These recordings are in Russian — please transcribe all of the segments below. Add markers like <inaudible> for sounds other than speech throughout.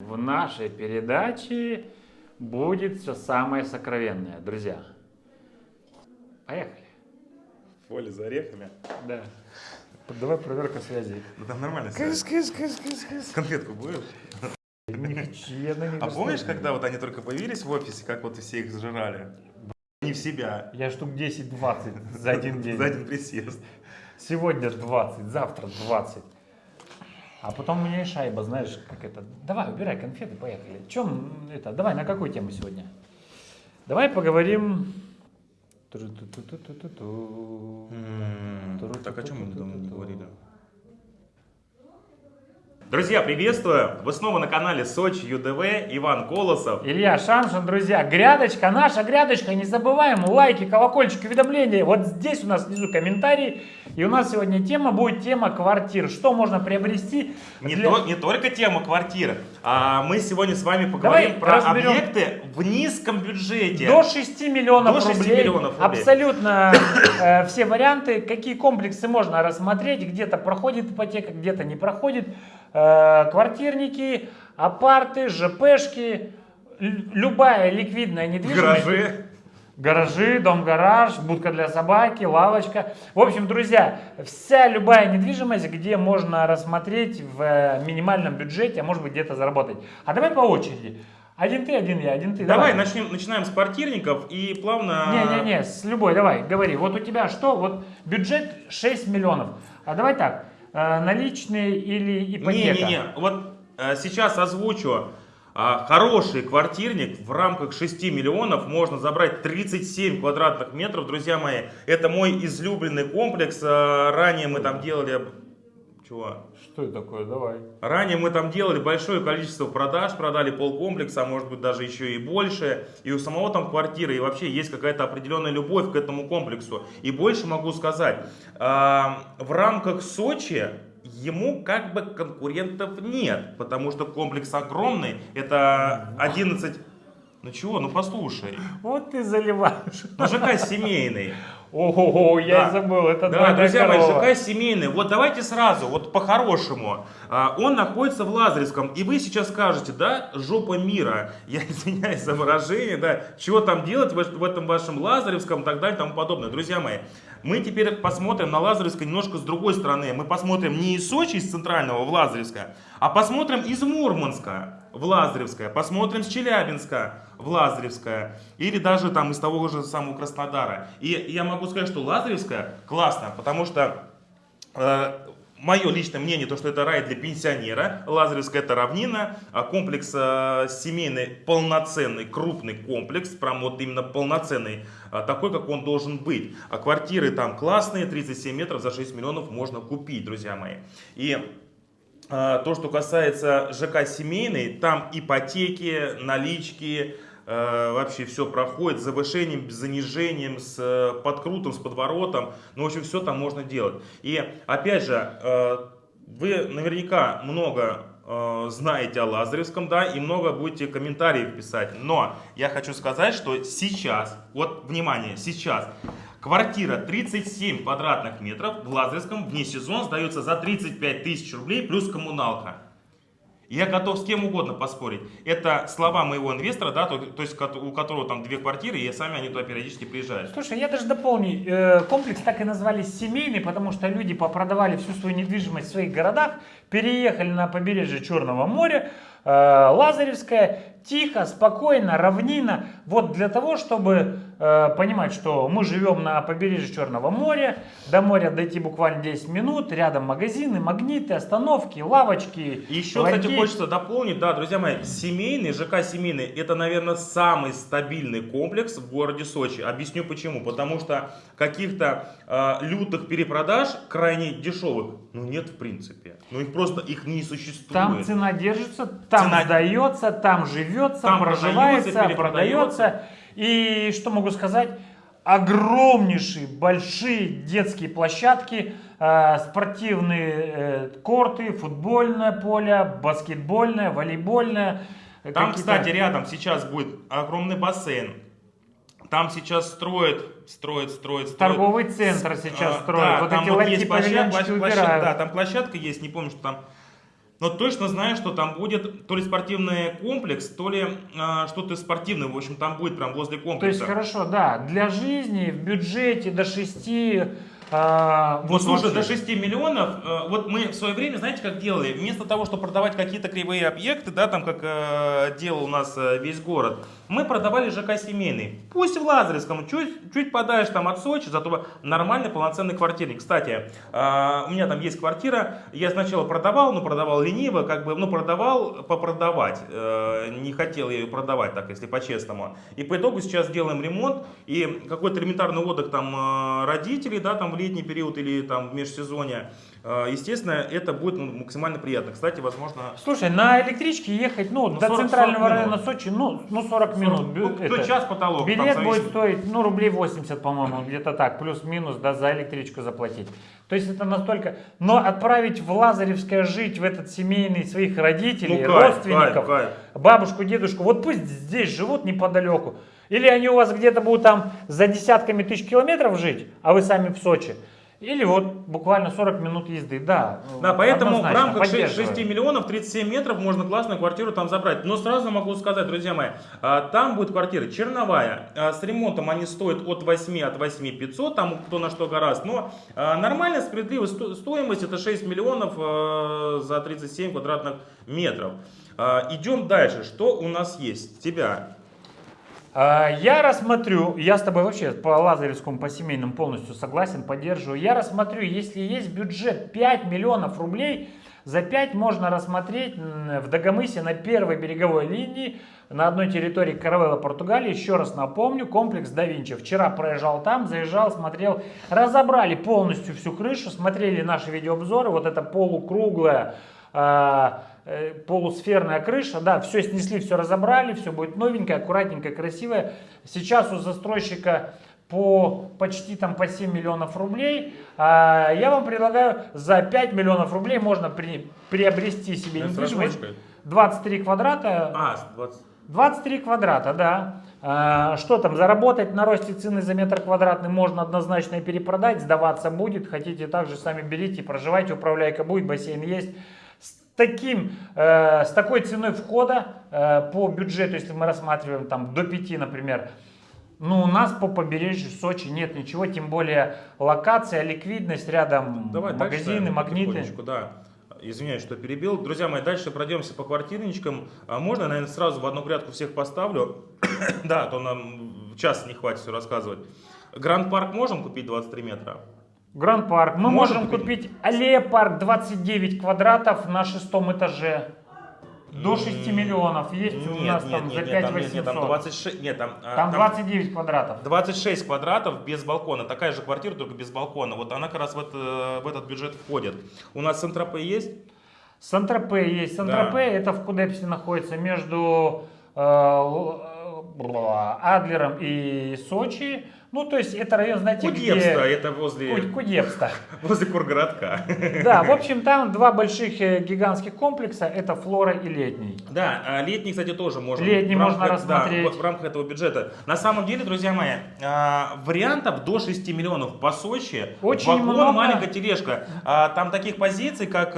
В нашей передаче будет все самое сокровенное, друзья. Поехали. Поле за орехами. Да. Давай проверка связи. Ну там нормально связь. кыс, кыс, кыс, кыс. Конфетку будешь? Не хочу, я на них А помнишь, когда вот они только появились в офисе, как вот все их сжирали? Не в себя. Я штук 10-20 за один <laughs> день. За один присест. Сегодня 20, завтра 20. А потом у меня шайба, знаешь, как это. Давай, убирай конфеты, поехали. Чем это? Давай, на какую тему сегодня? Давай поговорим. Так о чем мы давно не говорили? Друзья, приветствую! Вы снова на канале Сочи ЮДВ, Иван Колосов. Илья Шамшин, друзья, грядочка, наша грядочка, не забываем, лайки, колокольчики, уведомления. Вот здесь у нас внизу комментарии. И у нас сегодня тема будет тема квартир. Что можно приобрести? Не, для- то- не только тема квартиры, а мы сегодня с вами поговорим Давай про разберем. объекты в низком бюджете. До 6 миллионов До 6 рублей. миллионов рублей. Абсолютно э, все варианты, какие комплексы можно рассмотреть. Где-то проходит ипотека, где-то не проходит. Э, квартирники, апарты, ЖПшки, любая ликвидная недвижимость. Гаражи. Гаражи, дом-гараж, будка для собаки, лавочка. В общем, друзья, вся любая недвижимость, где можно рассмотреть в э, минимальном бюджете, а может быть где-то заработать. А давай по очереди. Один ты, один я, один ты. Давай начнем, начинаем с квартирников и плавно... Не-не-не, с любой, давай, говори. Вот у тебя что? Вот бюджет 6 миллионов. А давай так, наличные или ипотека? Не-не-не, вот э, сейчас озвучу. А, Хороший квартирник в рамках 6 миллионов можно забрать 37 квадратных метров, друзья мои. Это мой излюбленный комплекс. Ранее мы там делали... Чего? Что это такое? Давай. Ранее мы там делали большое количество продаж, продали полкомплекса, а может быть даже еще и больше. И у самого там квартиры, и вообще есть какая-то определенная любовь к этому комплексу. И больше могу сказать, в рамках Сочи ему как бы конкурентов нет, потому что комплекс огромный, это 11... Ну чего, ну послушай, Вот ты заливаешь. ну ЖК семейный. Ого, я Да. забыл, это Да, друзья мои, корова. ЖК семейный. Вот давайте сразу, вот по-хорошему. А, Он находится в Лазаревском. И вы сейчас скажете, да, жопа мира. <laughs> Я извиняюсь за выражение, да. Чего там делать в в этом вашем Лазаревском и так далее и тому подобное. Друзья мои, мы теперь посмотрим на Лазаревское немножко с другой стороны. Мы посмотрим не из Сочи, из центрального в Лазаревское, а посмотрим из Мурманска в Лазаревское, посмотрим с Челябинска в Лазаревское, или даже там из того же самого Краснодара. И я могу сказать, что Лазаревское классно, потому что мое личное мнение, то, что это рай для пенсионера. Лазаревская это равнина, а комплекс э, семейный, полноценный, крупный комплекс, прям вот именно полноценный, а, такой, как он должен быть. А квартиры там классные, 37 метров за 6 миллионов можно купить, друзья мои. И то, что касается ЖК семейный, там ипотеки, налички, э, вообще все проходит с завышением, с занижением, с э, подкрутом, с подворотом. Ну, в общем, все там можно делать. И опять же, э, вы наверняка много знаете о Лазаревском, да, и много будете комментариев писать. Но я хочу сказать, что сейчас, вот, внимание, сейчас Квартира 37 квадратных метров в Лазаревском вне сезон сдается за 35 тысяч рублей плюс коммуналка. Я готов с кем угодно поспорить. Это слова моего инвестора, да, то, то есть у которого там две квартиры, и сами они туда периодически приезжают. Слушай, я даже дополню. Э, Комплекс так и назвали семейный, потому что люди попродавали всю свою недвижимость в своих городах, переехали на побережье Черного моря, э, Лазаревское, тихо, спокойно, равнина. Вот для того, чтобы э, понимать, что мы живем на побережье Черного моря, до моря дойти буквально 10 минут, рядом магазины, магниты, остановки, лавочки. И еще, кстати, ларьки. хочется дополнить, да, друзья мои, семейный, ЖК семейный, это, наверное, самый стабильный комплекс в городе Сочи. Объясню почему. Потому что каких-то э, лютых перепродаж, крайне дешевых, ну нет в принципе. Ну их просто, их не существует. Там цена держится, там Цена- сдается, там живется, Там проживается, продается, продается. И что могу сказать? Огромнейшие, большие детские площадки, э, спортивные э, корты, футбольное поле, баскетбольное, волейбольное. э, Там, кстати, рядом сейчас будет огромный бассейн. Там сейчас строят, строят, строят, строят. Торговый центр сейчас А, строят. да, вот там эти вот есть площадка, площадка, да, там площадка есть, не помню, что там но точно знаю, что там будет то ли спортивный комплекс, то ли а, что-то спортивное. В общем, там будет прям возле комплекса. То есть хорошо, да, для жизни в бюджете до 6 а, вот слушай, до 6 миллионов, э, вот мы в свое время, знаете, как делали? Вместо того, чтобы продавать какие-то кривые объекты, да, там как э, делал у нас э, весь город, мы продавали ЖК семейный. Пусть в Лазаревском, чуть, чуть подальше там от Сочи, зато нормальный полноценный квартирник. Кстати, э, у меня там есть квартира, я сначала продавал, но продавал лениво, как бы, ну продавал попродавать, э, не хотел ее продавать так, если по-честному. И по итогу сейчас делаем ремонт, и какой-то элементарный отдых там э, родителей, да, там летний период или там в межсезонье, э, естественно, это будет ну, максимально приятно. Кстати, возможно... Слушай, на электричке ехать, ну, ну до 40, центрального 40 района Сочи, ну, ну 40 минут. Ну, это, час потолок. Билет будет стоить, ну, рублей 80, по-моему, где-то так, плюс-минус, да, за электричку заплатить. То есть это настолько... Но отправить в Лазаревское жить, в этот семейный своих родителей, ну, кайф, родственников, кайф, кайф. бабушку, дедушку, вот пусть здесь живут неподалеку. Или они у вас где-то будут там за десятками тысяч километров жить, а вы сами в Сочи. Или вот буквально 40 минут езды, да. Да, поэтому в рамках 6, 6 миллионов 37 метров можно классную квартиру там забрать. Но сразу могу сказать, друзья мои, а, там будет квартира черновая, а, с ремонтом они стоят от 8, от 8 500, там кто на что гораздо. Но а, нормальная справедливая стоимость это 6 миллионов за 37 квадратных метров. Идем дальше. Что у нас есть? Тебя я рассмотрю, я с тобой вообще по Лазаревскому, по семейным полностью согласен, поддерживаю. Я рассмотрю, если есть бюджет 5 миллионов рублей, за 5 можно рассмотреть в Дагомысе на первой береговой линии на одной территории Каравелла, Португалии. Еще раз напомню, комплекс да Винчи. Вчера проезжал там, заезжал, смотрел. Разобрали полностью всю крышу, смотрели наши видеообзоры. Вот это полукруглая а, полусферная крыша, да, все снесли, все разобрали, все будет новенькое, аккуратненькое, красивое. Сейчас у застройщика по почти там по 7 миллионов рублей. А я вам предлагаю за 5 миллионов рублей можно при, приобрести себе недвижимость. 23 квадрата. А, 20. 23 квадрата, да. А, что там, заработать на росте цены за метр квадратный можно однозначно и перепродать, сдаваться будет. Хотите также сами берите, проживайте, управляйка будет, бассейн есть таким, э, с такой ценой входа э, по бюджету, если мы рассматриваем там до 5, например, ну, у нас по побережью Сочи нет ничего, тем более локация, ликвидность, рядом Давай магазины, дальше, магниты. Да. Извиняюсь, что перебил. Друзья мои, дальше пройдемся по квартирничкам. А можно, наверное, сразу в одну грядку всех поставлю? <coughs> да, а то нам час не хватит все рассказывать. Гранд Парк можем купить 23 метра? Гранд Парк. Мы можем, можем купить Аллея Парк 29 квадратов на шестом этаже. До 6 миллионов есть нет, у нас нет, там нет, за 5 нет, 800. Нет, там 26, нет, там, а, там 29 квадратов. 26 квадратов без балкона. Такая же квартира, только без балкона. Вот она как раз в, это, в этот бюджет входит. У нас Сент-Тропе есть? Сент-Тропе есть. Сент-Тропе да. это в Кудепсе находится между э Адлером и Сочи. Ну, то есть это район, знаете, Кудепста, где... это возле... Кудепста. <laughs> возле Кургородка. <laughs> Да, в общем, там два больших э, гигантских комплекса, это Флора и Летний. Да, а летний, кстати, тоже можно. Летний можно рассмотреть. Да, в рамках этого бюджета. На самом деле, друзья мои, а, вариантов до 6 миллионов по Сочи. Очень вагон, много. маленькая тележка. А, там таких позиций, как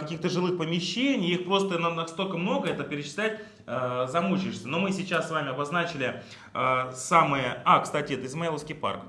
каких-то жилых помещений, их просто настолько много, это перечислять замучаешься. Но мы сейчас с вами обозначили самые... А, кстати, это Измайловский парк.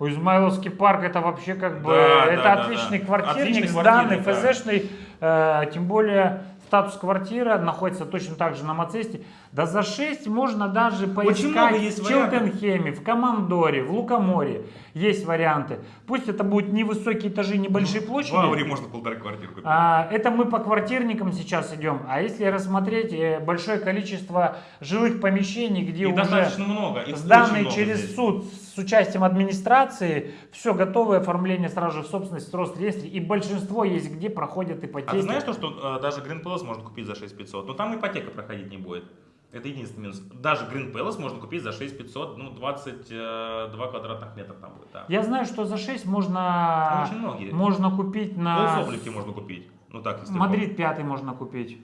Измайловский парк это вообще как бы да, это да, отличный да, квартирник, отличный сданный, да. ФЗшный, э, тем более статус квартира находится точно так же на Мацесте. Да за 6 можно даже поискать в Челтенхеме, в Командоре, в Лукоморе. Есть варианты. Пусть это будут невысокие этажи, небольшие ну, площади. В Ауре можно полторы квартиры купить. А, это мы по квартирникам сейчас идем. А если рассмотреть э, большое количество жилых помещений, где И уже много. Их сданные через здесь. суд с участием администрации, все готовое оформление сразу же в собственность, рост реестре. И большинство есть, где проходят ипотеки. А ты знаешь, то, что э, даже Green Palace можно купить за 6500, но там ипотека проходить не будет. Это единственный минус. Даже Green Palace можно купить за 6500, ну 22 э, квадратных метра там будет. Да. Я знаю, что за 6 можно, очень многие. можно купить на... Полсоблики можно купить. Ну так, если Мадрид 5 можно купить.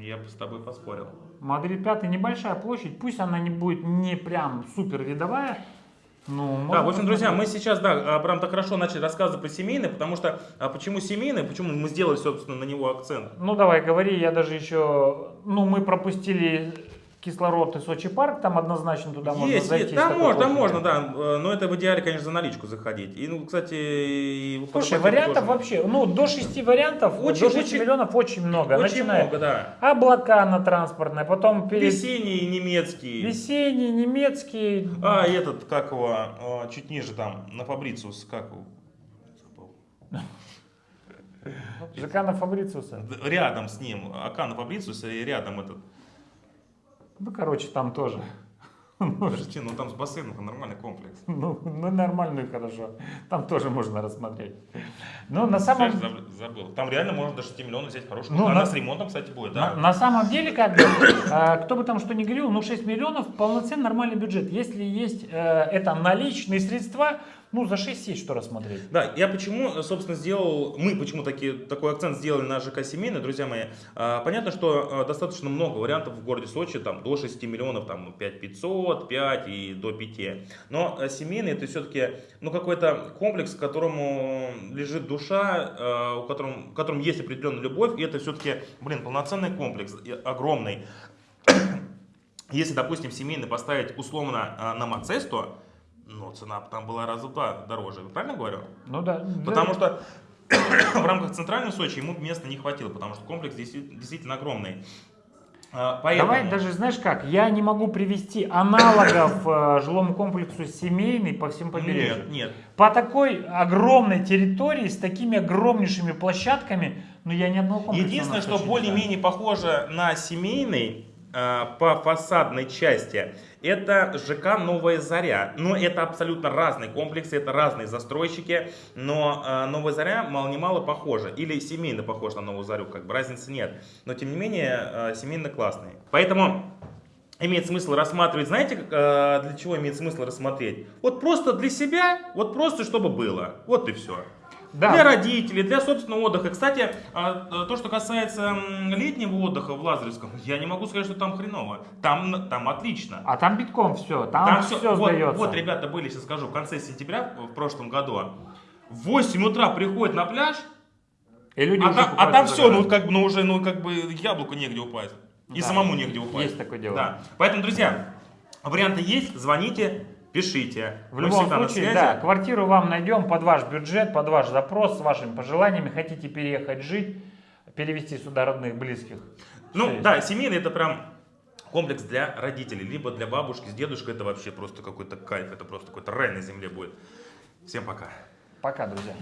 Я бы с тобой поспорил. Мадрид 5 небольшая площадь, пусть она не будет не прям супер видовая, Ну, Да, в общем, друзья, мы сейчас, да, прям так хорошо начали рассказывать про семейный, потому что, а почему семейный, почему мы сделали, собственно, на него акцент. Ну, давай, говори, я даже еще... Ну, мы пропустили кислород и Сочи парк, там однозначно туда можно Есть, зайти. есть, там можно, там можно, да, э, но это в идеале, конечно, за наличку заходить. И, ну, кстати, и Слушай, вариантов тоже вообще, ну, до 6 вариантов, Очень, до 6 очень- миллионов очень много. Очень Начиная много, да. облака на транспортной, потом перед... Весенний немецкий. Весенний, немецкий. А, этот, как его, а, чуть ниже там, на Фабрициус, как его? Забыл. ЖК на Фабрициуса. Рядом с ним, Ака на Фабрициуса и рядом этот. Ну, короче, там тоже. <laughs> Подожди, ну там с бассейном нормальный комплекс. Ну, ну, нормально и хорошо. Там тоже можно рассмотреть. Но на самом, забыл. Там реально можно до 6 миллионов взять хорошую. Ну, Она на- с ремонтом, кстати, будет, на, да. на самом деле, как бы, э, кто бы там что ни говорил, ну 6 миллионов полноценный нормальный бюджет. Если есть э, это наличные средства, ну за 6 есть что рассмотреть. Да, я почему, собственно, сделал, мы почему таки, такой акцент сделали на ЖК семейный, друзья мои. А, Понятно, что а, достаточно много вариантов в городе Сочи, там до 6 миллионов, там 5 500, 5 и до 5. Но а, семейный это все-таки, ну, какой-то комплекс, к которому лежит душа, у котором, в котором есть определенная любовь, и это все-таки, блин, полноценный комплекс, огромный. <coughs> Если, допустим, семейный поставить условно на Мацесту, ну, цена там была раза в два дороже, правильно говорю? Ну да. Потому да. что <coughs> в рамках центральной Сочи ему места не хватило, потому что комплекс действи- действительно огромный. А, Поэтому... Давай даже, знаешь как, я не могу привести аналогов э, жилому комплексу семейный по всем побережью. Нет, нет. По такой огромной территории, с такими огромнейшими площадками, ну я ни одного комплекса Единственное, что более-менее похоже на семейный по фасадной части, это ЖК «Новая Заря». Но это абсолютно разные комплексы, это разные застройщики, но а, «Новая Заря» мало-немало похожа. Или семейно похож на «Новую Зарю», как бы разницы нет. Но тем не менее, а, семейно классный. Поэтому имеет смысл рассматривать, знаете, для чего имеет смысл рассмотреть? Вот просто для себя, вот просто чтобы было. Вот и все. Да. Для родителей, для собственного отдыха. Кстати, а, а, то, что касается летнего отдыха в Лазаревском, я не могу сказать, что там хреново. Там, там отлично. А там битком все, там, Там все, все, вот, сдается. вот, ребята были, сейчас скажу, в конце сентября в прошлом году. В 8 утра приходят на пляж, И люди а, уже там- а там все, ну как бы, ну уже, ну как бы яблоку негде упасть. И Да, самому негде упасть. есть такое дело. Да. Поэтому, друзья, варианты есть, звоните, пишите. В Мы любом случае, да, квартиру вам найдем под ваш бюджет, под ваш запрос, с вашими пожеланиями. Хотите переехать жить, перевести сюда родных, близких. Ну есть. да, семейный это прям комплекс для родителей, либо для бабушки с дедушкой. Это вообще просто какой-то кайф, это просто какой-то рай на земле будет. Всем пока. Пока, друзья.